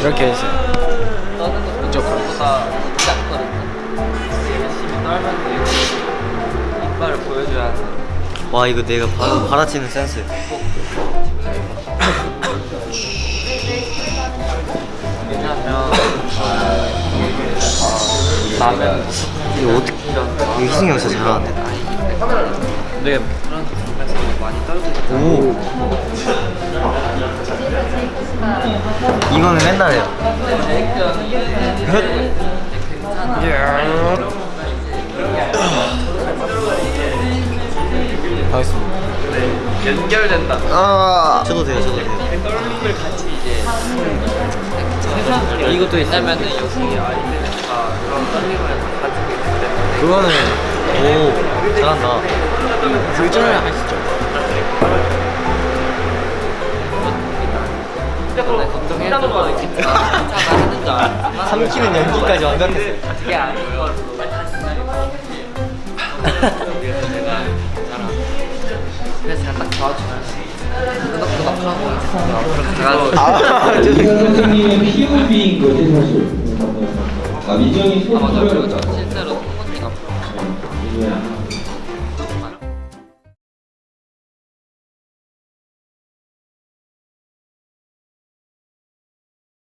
이렇게 해주세요. 떠는 것도 이쪽보다 작거든요. 열심히 떨면 되고 이빨을 보여줘야 돼. 와 이거 내가 바로 받아치는 센스. 왜냐면 라면 이거 어떻게 이거 희승이 형 진짜 잘하는데. 네 부분에서 많이 오 이거는 맨날 해요. 하겠습니다. 연결된다. 아 저도 돼요 저도 돼요. 떨림을 같이 이제 해서 이것도 있다면은 여기 아이들과 그런 떨림을 가지고 있기 때문에. 그거는 오 잘한다. 글전을 하시죠 근데 걱정해도 거 괜찮아 하는 줄 알았지만 삼키는 연기까지 완벽했어요 그게 아니고. 그래서 제가 딱 도와주면 끄덕끄덕하고 이제 앞으로 가가지고. 아이 선생님의 POV인 거지 사실. 아 민정이 아 소스를 저